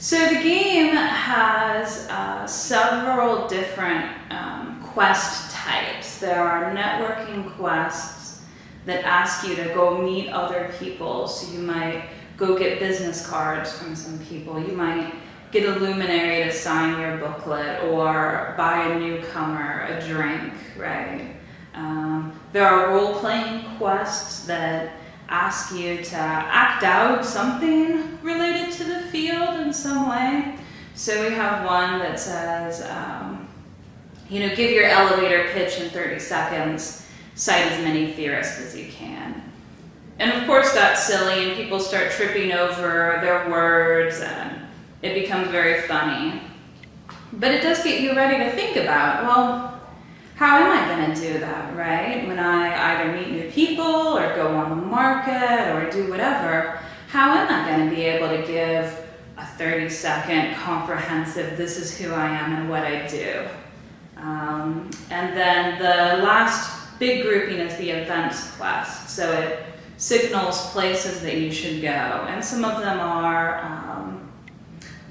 So the game has uh, several different um, quest types. There are networking quests that ask you to go meet other people. So you might go get business cards from some people. You might get a luminary to sign your booklet or buy a newcomer a drink, right? Um, there are role-playing quests that ask you to act out something related to the field in some way. So we have one that says, um, you know, give your elevator pitch in 30 seconds, cite as many theorists as you can. And of course that's silly and people start tripping over their words and it becomes very funny. But it does get you ready to think about, well, how am I going to do that, right? When I either meet new people or go on the market or do whatever, how am I going to be able to give 30 second comprehensive, this is who I am and what I do? Um, and then the last big grouping is the events quest. So it signals places that you should go. And some of them are um,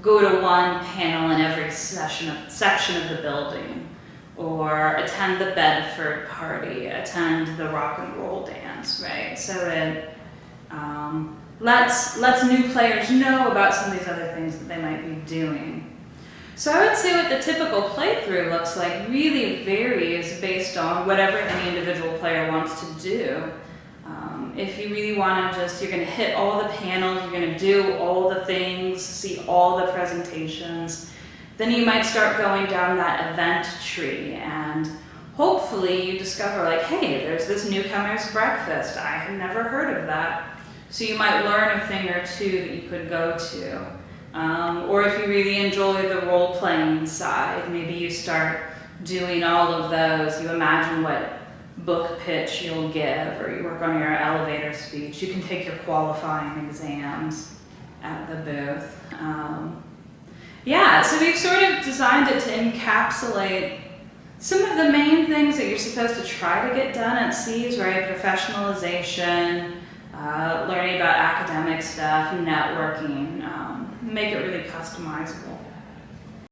go to one panel in every session of, section of the building, or attend the Bedford party, attend the rock and roll dance, right? So it lets, lets new players know about some of these other things that they might be doing. So I would say what the typical playthrough looks like really varies based on whatever any individual player wants to do. Um, if you really want to just, you're going to hit all the panels, you're going to do all the things, see all the presentations, then you might start going down that event tree and hopefully you discover like, hey, there's this newcomer's breakfast. I had never heard of that. So you might learn a thing or two that you could go to. Um, or if you really enjoy the role-playing side, maybe you start doing all of those. You imagine what book pitch you'll give, or you work on your elevator speech. You can take your qualifying exams at the booth. Um, yeah, so we've sort of designed it to encapsulate some of the main things that you're supposed to try to get done at SEAS, right? Professionalization, uh, learning about academic stuff, networking, um, make it really customizable.